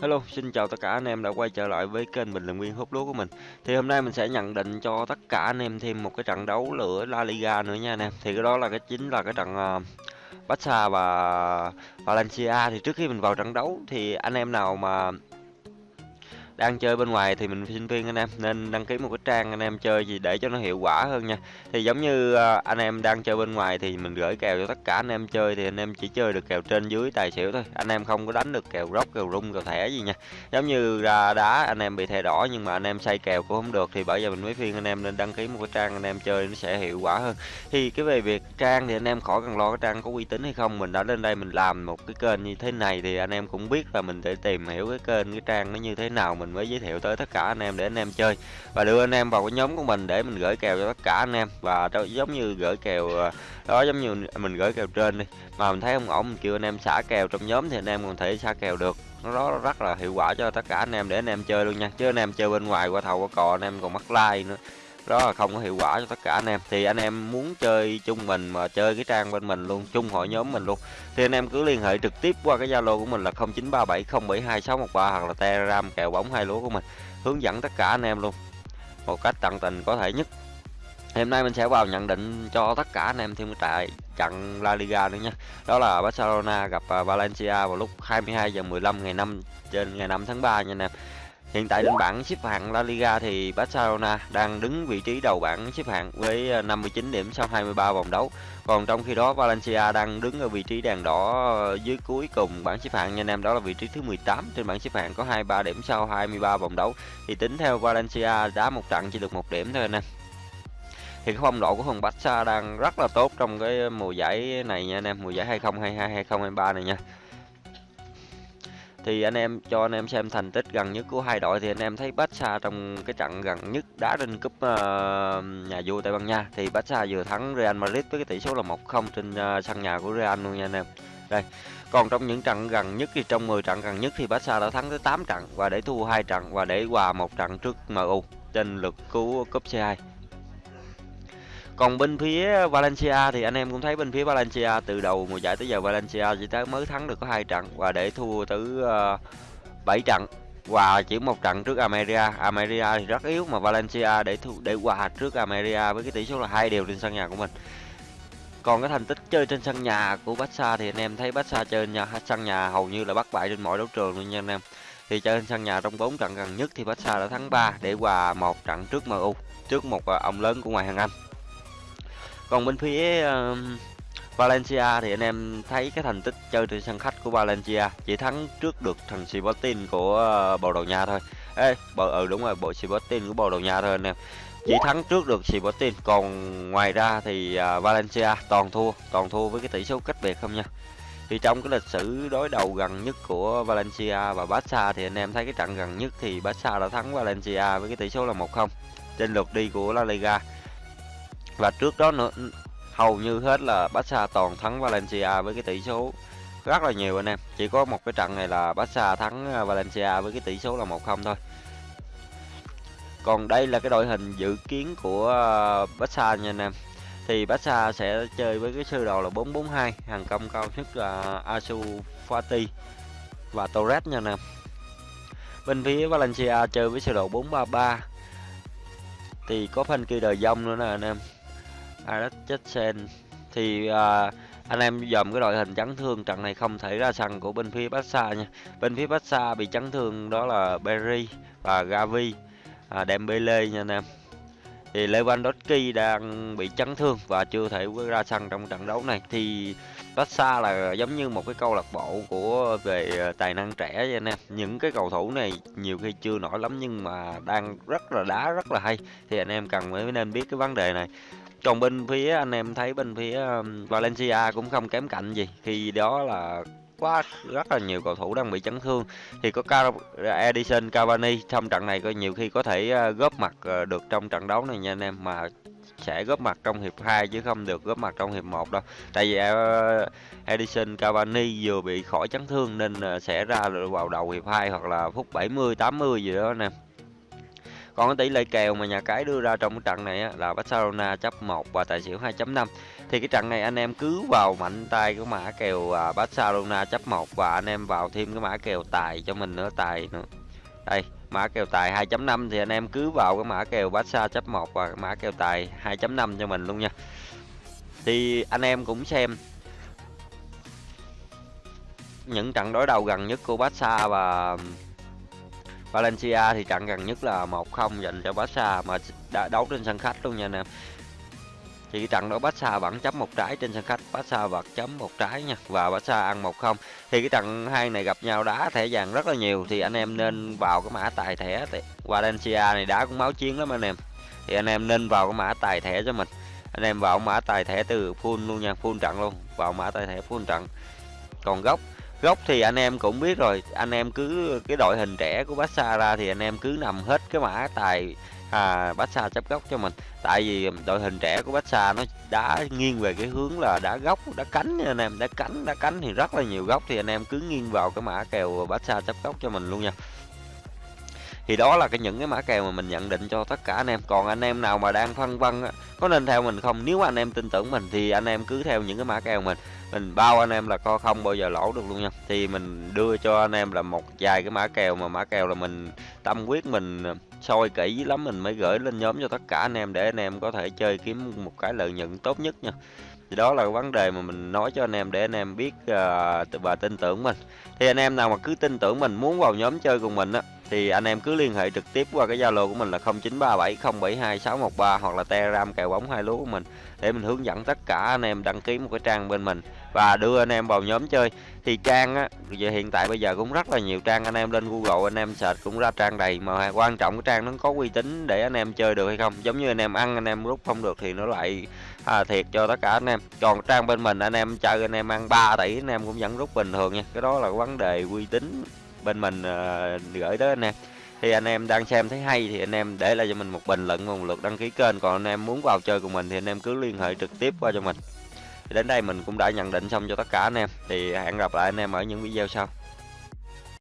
Hello, xin chào tất cả anh em đã quay trở lại với kênh Bình Luận Viên Hút Lúa của mình. Thì hôm nay mình sẽ nhận định cho tất cả anh em thêm một cái trận đấu lửa La Liga nữa nha anh em. Thì cái đó là cái chính là cái trận uh, Barca và Valencia. Thì trước khi mình vào trận đấu thì anh em nào mà đang chơi bên ngoài thì mình xin khuyên anh em nên đăng ký một cái trang anh em chơi gì để cho nó hiệu quả hơn nha thì giống như anh em đang chơi bên ngoài thì mình gửi kèo cho tất cả anh em chơi thì anh em chỉ chơi được kèo trên dưới tài xỉu thôi anh em không có đánh được kèo rốc kèo rung kèo thẻ gì nha giống như ra đá anh em bị thẻ đỏ nhưng mà anh em say kèo cũng không được thì bởi giờ mình mới khuyên anh em nên đăng ký một cái trang anh em chơi nó sẽ hiệu quả hơn thì cái về việc trang thì anh em khỏi cần lo cái trang có uy tín hay không mình đã lên đây mình làm một cái kênh như thế này thì anh em cũng biết là mình để tìm hiểu cái kênh cái trang nó như thế nào mình mình mới giới thiệu tới tất cả anh em để anh em chơi. Và đưa anh em vào cái nhóm của mình để mình gửi kèo cho tất cả anh em. Và giống như gửi kèo ờ, đó, giống như mình gửi kèo trên đi. Mà mình thấy không ổn mình kêu anh em xả kèo trong nhóm thì anh em còn thể xả kèo được. Nó đó rất là hiệu quả cho tất cả anh em để anh em chơi luôn nha. Chứ anh em chơi bên ngoài qua thầu, qua cò, anh em còn mắc like nữa đó là không có hiệu quả cho tất cả anh em. Thì anh em muốn chơi chung mình mà chơi cái trang bên mình luôn, chung hội nhóm mình luôn, thì anh em cứ liên hệ trực tiếp qua cái zalo của mình là 0937072613 hoặc là telegram kèo bóng hai lúa của mình, hướng dẫn tất cả anh em luôn một cách tận tình có thể nhất. Hôm nay mình sẽ vào nhận định cho tất cả anh em thêm cái trại trận La Liga nữa nha. Đó là Barcelona gặp à, Valencia vào lúc 22 giờ 15 ngày 5 trên ngày 5 tháng 3 nha anh em. Hiện tại trên bảng xếp hạng La Liga thì Barcelona đang đứng vị trí đầu bảng xếp hạng với ờ, 59 điểm sau 23 vòng đấu. Còn trong khi đó Valencia đang đứng ở vị trí đèn đỏ ờ, dưới cuối cùng bảng xếp hạng nha anh em đó là vị trí thứ 18 trên bảng xếp hạng có 23 điểm sau 23 vòng đấu. Thì tính theo Valencia đá một trận chỉ được một điểm thôi anh em. Thì cái phong độ của thằng Barca đang rất là tốt trong cái mùa giải này nha anh em, mùa giải 2022 2023 này nha thì anh em cho anh em xem thành tích gần nhất của hai đội thì anh em thấy Barca trong cái trận gần nhất đá trên cúp uh, nhà vua Tây Ban Nha thì Barca vừa thắng Real Madrid với cái tỷ số là 1-0 trên uh, sân nhà của Real luôn nha anh em. Đây. Còn trong những trận gần nhất thì trong 10 trận gần nhất thì Barca đã thắng tới 8 trận và để thua hai trận và để hòa một trận trước MU trên lượt cứu cúp C2. Còn bên phía Valencia thì anh em cũng thấy bên phía Valencia từ đầu mùa giải tới giờ Valencia chỉ tới mới thắng được có hai trận và để thua tới ờ, uh, 7 trận và chỉ một trận trước Ameria. Ameria thì rất yếu mà Valencia để thu, để hòa trước Ameria với cái tỷ số là hai đều trên sân nhà của mình. Còn cái thành tích chơi trên sân nhà của Barca thì anh em thấy Barca chơi nhà sân nhà hầu như là bắt bại trên mọi đấu trường luôn nha anh em. Thì chơi trên sân nhà trong 4 trận gần nhất thì Barca đã thắng 3 để hòa một trận trước MU, trước một ờ, ông lớn của ngoại hạng Anh. Còn bên phía uh, Valencia thì anh em thấy cái thành tích chơi trên sân khách của Valencia chỉ thắng trước được thằng Sporting của uh, Bồ Đào Nha thôi. Ê, bộ ừ đúng rồi, bộ Sporting của Bồ Đào Nha thôi anh em. Chỉ thắng trước được Sporting, còn ngoài ra thì uh, Valencia toàn thua, toàn thua với cái tỷ số cách biệt không nha. Thì trong cái lịch sử đối đầu gần nhất của Valencia và Barca thì anh em thấy cái trận gần nhất thì Barca đã thắng Valencia với cái tỷ số là 1-0 trên lượt đi của La Liga và trước đó nữa, hầu như hết là Barca toàn thắng Valencia với cái tỷ số rất là nhiều anh em. Chỉ có một cái trận này là Barca thắng ờ, Valencia với cái tỷ số là 1-0 thôi. Còn đây là cái đội hình dự kiến của ờ, Barca nha anh em. Thì Barca sẽ chơi với cái sơ đồ là 442 hàng công cao nhất là Asu Fati và Torres nha anh em. Bên phía Valencia chơi với sơ đồ 433 thì có phần kỳ đời dông nữa nè anh em. Alex Jackson thì à, anh em dòm cái đội hình chấn thương trận này không thể ra sân của bên phía Barca nha. Bên phía Barca bị chấn thương đó là Berry và Gavi, à, Dembele nha anh em. Thì Lewandowski đang bị chấn thương và chưa thể ra sân trong trận đấu này thì Barca là giống như một cái câu lạc bộ của về tài năng trẻ vậy anh em. Những cái cầu thủ này nhiều khi chưa nổi lắm nhưng mà đang rất là đá rất là hay thì anh em cần mới nên biết cái vấn đề này còn bên phía anh em thấy bên phía Valencia cũng không kém cạnh gì khi đó là quá rất là nhiều cầu thủ đang bị chấn thương thì có Car, Edison Cavani, trong trận này có nhiều khi có thể ờ, góp mặt ờ, được trong trận đấu này nha anh em, mà sẽ góp mặt trong hiệp 2 chứ không được góp mặt trong hiệp 1 đâu. Tại vì ờ, Edison Cavani vừa bị khỏi chấn thương nên sẽ ra vào đầu hiệp 2 hoặc là phút 70 80 gì đó anh em còn cái tỷ lệ kèo mà nhà cái đưa ra trong cái trận này á, là Barcelona chấp 1 và tài xỉu 2.5 thì cái trận này anh em cứ vào mạnh tay cái mã kèo à, Barcelona chấp 1 và anh em vào thêm cái mã kèo tài cho mình nữa tài nữa. Đây mã kèo tài 2.5 thì anh em cứ vào cái mã kèo Barca chấp 1 và mã kèo tài 2.5 cho mình luôn nha. Thì anh em cũng xem những trận đối đầu gần nhất của Barca và Valencia thì trận gần nhất là 1-0 dành cho Barca mà đã đấu trên sân khách luôn nha anh em. Thì trận đó Barca vẫn chấm một trái trên sân khách, Barca vật chấm một trái nha, và Barca ăn 1-0 thì cái trận hai này gặp nhau đá thẻ vàng rất là nhiều, thì anh em nên vào cái mã tài thẻ Valencia này đá cũng máu chiến lắm anh em. Thì anh em nên vào cái mã tài thẻ cho mình. Anh em vào mã tài thẻ từ full luôn nha, full trận luôn, vào mã tài thẻ full trận. Còn gốc gốc thì anh em cũng biết rồi anh em cứ cái đội hình trẻ của Barca ra thì anh em cứ nằm hết cái mã tài à, Barca chấp gốc cho mình. Tại vì đội hình trẻ của Barca nó đã nghiêng về cái hướng là đá gốc đá cánh nha anh em đá cánh đá cánh thì rất là nhiều góc thì anh em cứ nghiêng vào cái mã kèo Barca chấp gốc cho mình luôn nha thì đó là cái những cái mã kèo mà mình nhận định cho tất cả anh em còn anh em nào mà đang phân vân có nên theo mình không nếu anh em tin tưởng mình thì anh em cứ theo những cái mã kèo mình mình bao anh em là co không bao giờ lỗ được luôn nha thì mình đưa cho anh em là một vài cái mã kèo mà mã kèo là mình tâm quyết mình soi kỹ lắm mình mới gửi lên nhóm cho tất cả anh em để anh em có thể chơi kiếm một cái lợi nhuận tốt nhất nha thì đó là cái vấn đề mà mình nói cho anh em để anh em biết uh, và tin tưởng mình thì anh em nào mà cứ tin tưởng mình muốn vào nhóm chơi cùng mình á thì anh em cứ liên hệ trực tiếp qua cái Zalo của mình là 0937072613 hoặc là Telegram kèo bóng hai lúa của mình để mình hướng dẫn tất cả anh em đăng ký một cái trang bên mình và đưa anh em vào nhóm chơi thì trang á giờ hiện tại bây giờ cũng rất là nhiều trang anh em lên Google anh em search cũng ra trang đầy mà quan trọng cái trang nó có uy tín để anh em chơi được hay không giống như anh em ăn anh em rút không được thì nó lại à, thiệt cho tất cả anh em còn trang bên mình anh em chơi anh em ăn 3 tỷ anh em cũng vẫn rút bình thường nha cái đó là vấn đề uy tín bên mình uh, gửi tới anh em. Thì anh em đang xem thấy hay thì anh em để lại cho mình một bình luận và một lượt đăng ký kênh. Còn anh em muốn vào chơi cùng mình thì anh em cứ liên hệ trực tiếp qua cho mình. Đến đây mình cũng đã nhận định xong cho tất cả anh em. Thì hẹn gặp lại anh em ở những video sau.